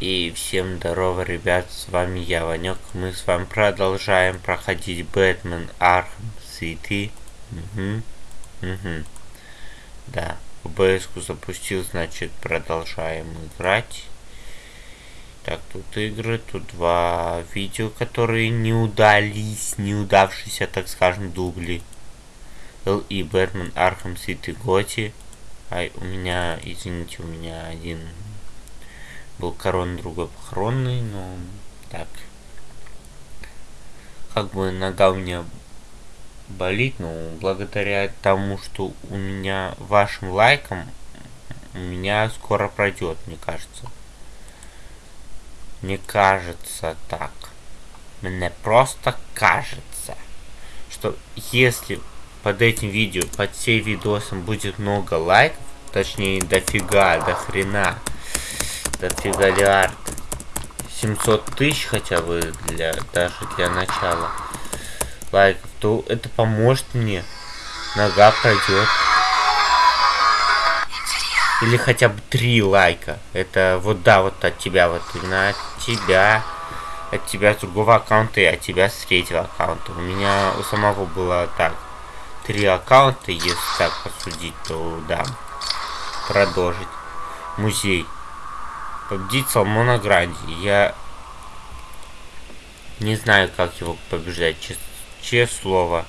И всем здорово, ребят, с вами я, Ванек. Мы с вами продолжаем проходить Batman Arkham City. Угу. Угу. Да, OBS запустил, значит, продолжаем играть. Так, тут игры, тут два видео, которые не удались, не удавшиеся, так скажем, дубли. Л и Batman Arkham City GOTY. Ай, у меня, извините, у меня один был корон, другой похоронный, но так. Как бы нога у меня болит, но благодаря тому, что у меня вашим лайком, у меня скоро пройдет, мне кажется. Мне кажется так. Мне просто кажется, что если под этим видео, под всей видосом будет много лайков, точнее дофига, до хрена, дофига лиард. 700 тысяч хотя бы для даже для начала лайков, то это поможет мне. Нога пройдет. Или хотя бы три лайка. Это вот да, вот от тебя, вот именно от тебя. От тебя с другого аккаунта и от тебя с третьего аккаунта. У меня у самого было так. Три аккаунта, если так посудить, то да. Продолжить. Музей победить Салмона Гранди. Я не знаю, как его побеждать, честное чест слово.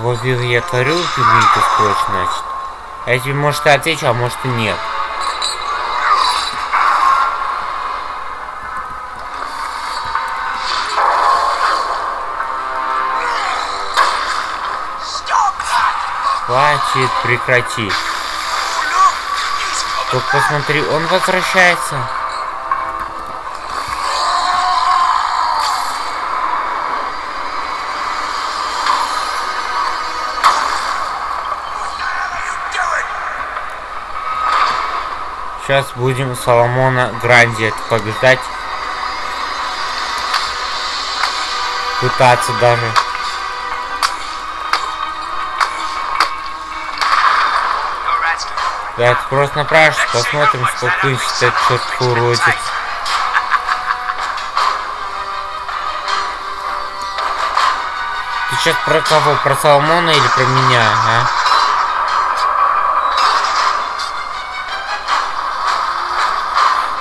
Вот я творю фигню скотч, значит. А я тебе, может, и отвечу, а может и нет. Хватит, прекрати. Только посмотри, он возвращается. Сейчас будем Соломона Гранди побеждать. Пытаться даже. Да, просто направишься, посмотрим, сколько ищет этот черт уродец. Ты сейчас про кого? Про Соломона или про меня, а?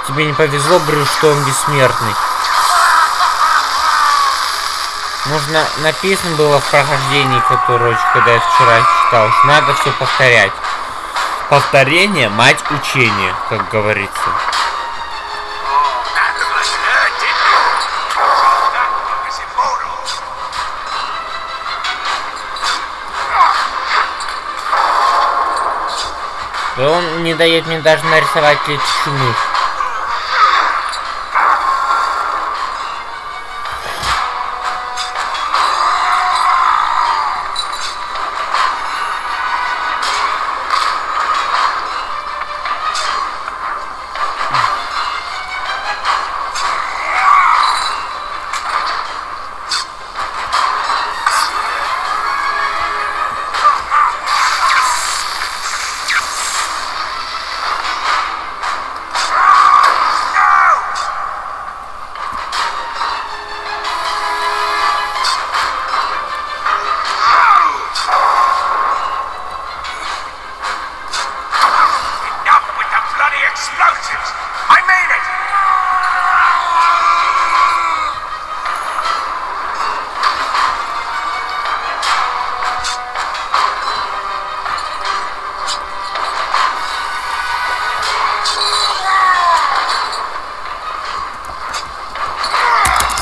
Тебе не повезло, Брюс, что он бессмертный. Нужно написано было в прохождении, которое когда я вчера читал, что надо все повторять. Повторение, мать учения, как говорится. И он не дает мне даже нарисовать летучую мышь.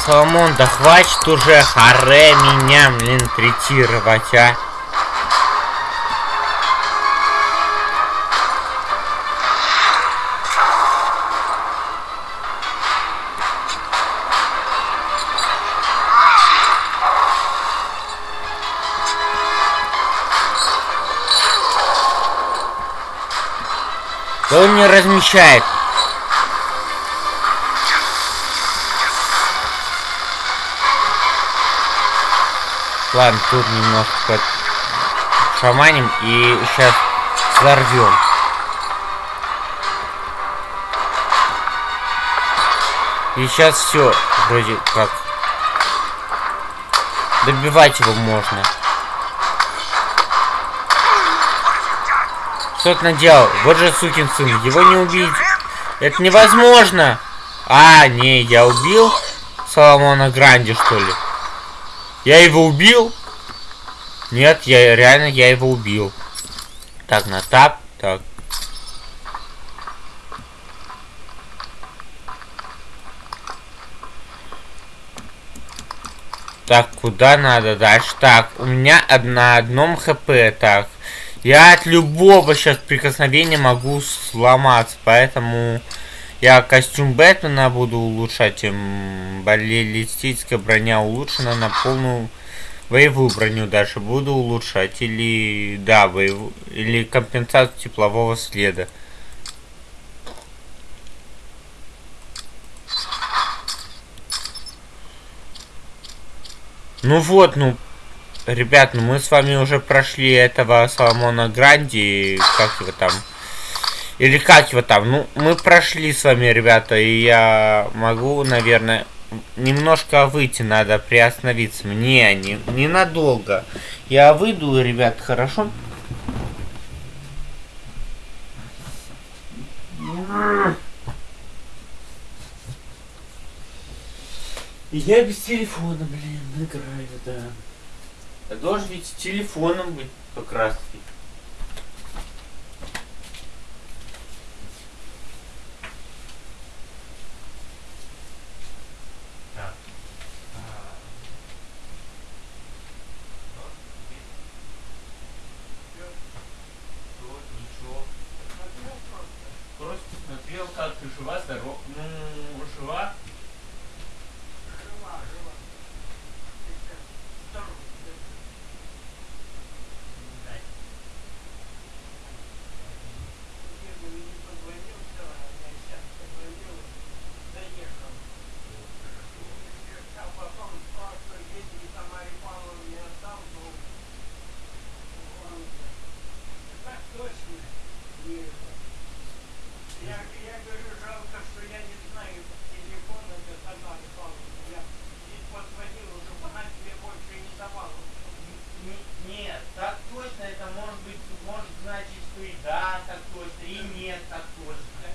Соломон, да хватит уже харе меня, блин, третировать, а. Да он не размещает. Ладно, тут немножко шаманим и сейчас взорвем. И сейчас все вроде как. Добивать его можно. Что ты наделал? Вот же сукин сын. Его не убить. Это невозможно. А, не, я убил Соломона Гранди, что ли? Я его убил? Нет, я реально я его убил. Так, на тап. Так. Так, куда надо дальше? Так, у меня на одном хп, так. Я от любого сейчас прикосновения могу сломаться, поэтому я костюм Бэтмена буду улучшать. Баллистическая броня улучшена на полную боевую броню даже буду улучшать. Или, да, боевую, или компенсацию теплового следа. Ну вот, ну, ребят, ну мы с вами уже прошли этого Соломона Гранди, как его там, или как его там, ну, мы прошли с вами, ребята, и я могу, наверное, немножко выйти надо, приостановиться. Мне не, ненадолго. Я выйду, ребят, хорошо? Я без телефона, блин, играю, да. Я должен ведь с телефоном быть как раз таки. Просто смотрел, как ты жива, здорова. Ну, жива. Я, я говорю, жалко, что я не знаю телефона для Тамары Павловны. Я ей позвонил уже, она тебе больше не давала. Не- Нет, так точно это может быть, может значить, что и да, так точно, и нет, так точно.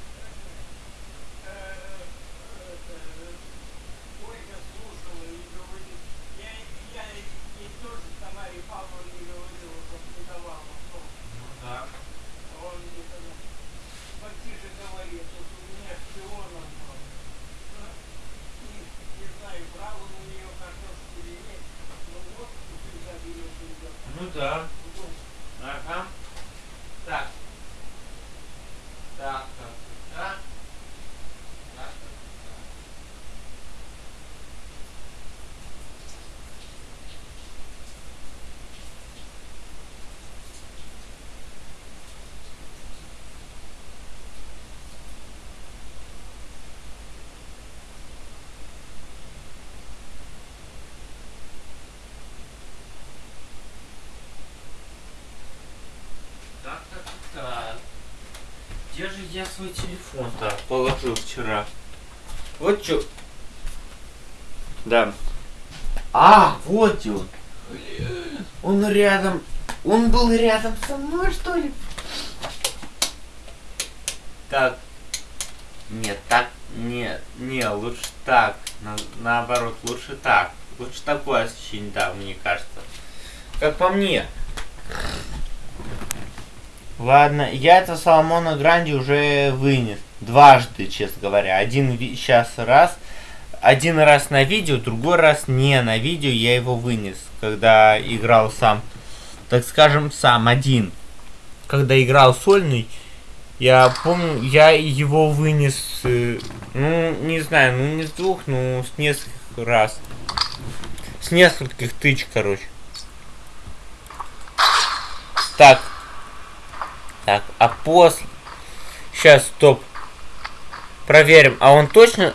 Ольга слушала и говорит, я, я ей тоже Тамаре Павловне говорила, чтобы не давала. Ну да. он мне тогда потише говорит, вот у меня шпионом был. Ну, не, не знаю, брал он у нее картошку или нет, но вот. Ну да. Ага. Так. Так, так, так. Так, так, так. Так, так, так. Где же я свой телефон-то положил вчера? Вот чё. Да. А, вот он. Он рядом. Он был рядом со мной, что ли? Так. Нет, так. Нет, не, лучше так. На- наоборот, лучше так. Лучше такое ощущение, да, мне кажется. Как по мне. Ладно, я это Соломона Гранди уже вынес. Дважды, честно говоря. Один сейчас раз. Один раз на видео, другой раз не на видео. Я его вынес, когда играл сам. Так скажем, сам, один. Когда играл сольный, я помню, я его вынес, э, ну, не знаю, ну не с двух, ну с нескольких раз. С нескольких тыч, короче. Так, так, а после... Сейчас, стоп. Проверим. А он точно...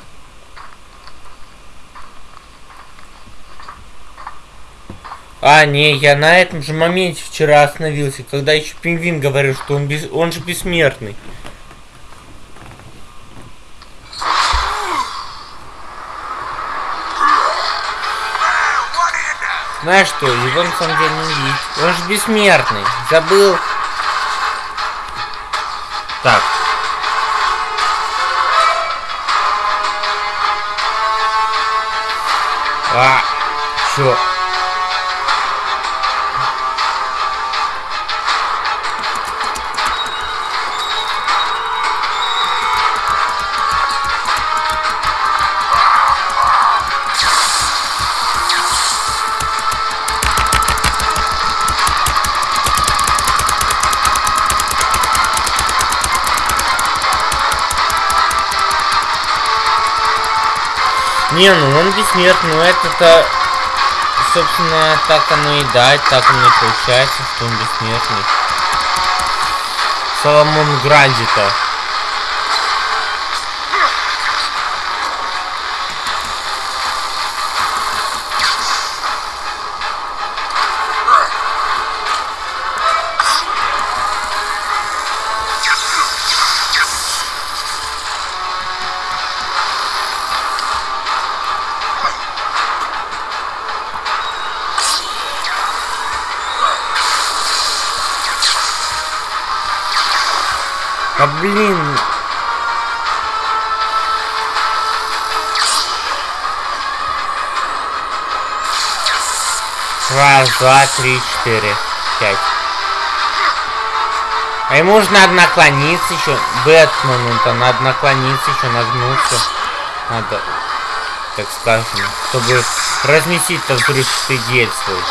А, не, я на этом же моменте вчера остановился, когда еще пингвин говорил, что он, без... он же бессмертный. Знаешь что, его на самом деле не видеть. Он же бессмертный. Забыл. Так. А, чё? Не, ну он бессмертный, но это-то, собственно, так оно и дать, так оно и получается, что он бессмертный. Соломон Гранди-то. А блин. Раз, два, три, четыре, пять. А ему нужно надо наклониться еще. Бэтмену-то надо наклониться еще, нагнуться. Надо, так скажем, чтобы разместить-то взрывчатый действует.